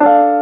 you